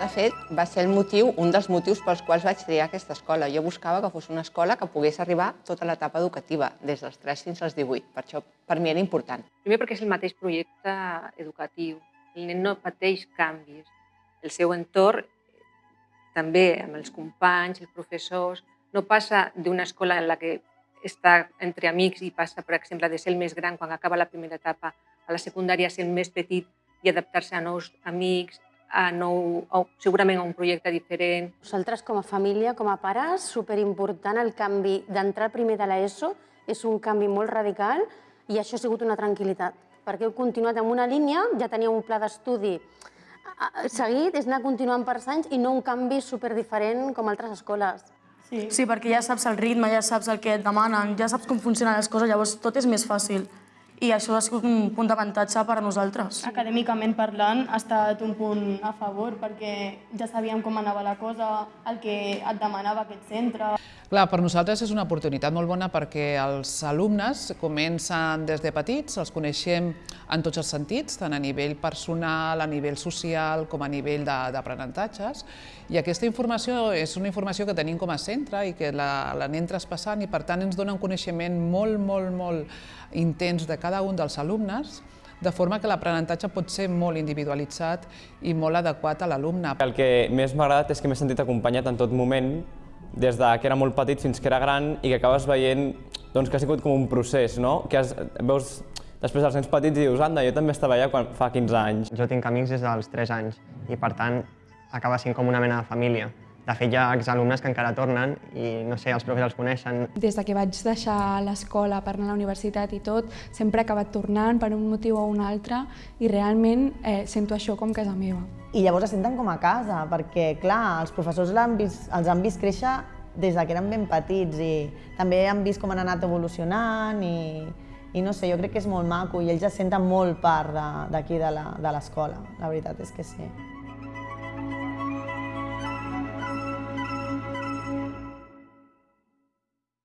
de fet, va ser el motiu, un dels motius pels quals vaig triar aquesta escola. Jo buscava que fos una escola que pogués arribar tota l'etapa educativa, des dels 3 fins als 18. Per això, per mi era important. Primer perquè és el mateix projecte educatiu. El nen no pateix canvis. El seu entorn, també amb els companys, els professors, no passa d'una escola en la que està entre amics i passa, per exemple, de ser el més gran quan acaba la primera etapa a la secundària ser el més petit i adaptar-se a nous amics, a nou, a, segurament a un projecte diferent. Nosaltres, com a família, com a pares, superimportant el canvi d'entrar primer de l'ESO, és un canvi molt radical i això ha sigut una tranquil·litat, perquè heu continuat amb una línia, ja tenia un pla d'estudi seguit, és anar continuant per anys i no un canvi superdiferent com altres escoles. Sí. sí, perquè ja saps el ritme, ja saps el que et demanen, ja saps com funcionen les coses, llavors tot és més fàcil i això ha sigut un punt d'avantatge per a nosaltres. Acadèmicament parlant, ha estat un punt a favor perquè ja sabíem com anava la cosa, el que et demanava aquest centre. Clar, per nosaltres és una oportunitat molt bona perquè els alumnes comencen des de petits, els coneixem en tots els sentits, tant a nivell personal, a nivell social, com a nivell d'aprenentatges, i aquesta informació és una informació que tenim com a centre i que l'anem traspassant i per tant ens dona un coneixement molt, molt, molt intens de cada un dels alumnes de forma que l'aprenentatge pot ser molt individualitzat i molt adequat a l'alumne. El que més m'ha agradat és que m'he sentit acompanyat en tot moment, des de que era molt petit fins que era gran i que acabes veient doncs, que ha sigut com un procés, no? que has, veus després els nens petits i dius, anda, jo també estava allà quan fa 15 anys. Jo tinc amics des dels 3 anys i per tant acaba sent com una mena de família. De fet, hi ha exalumnes que encara tornen i, no sé, els profes els coneixen. Des de que vaig deixar l'escola per anar a la universitat i tot, sempre he acabat tornant per un motiu o un altre i realment eh, sento això com casa meva. I llavors es senten com a casa, perquè, clar, els professors han vist, els han vist créixer des de que eren ben petits i també han vist com han anat evolucionant i, i no sé, jo crec que és molt maco i ells es senten molt part d'aquí de l'escola, la veritat és que sí.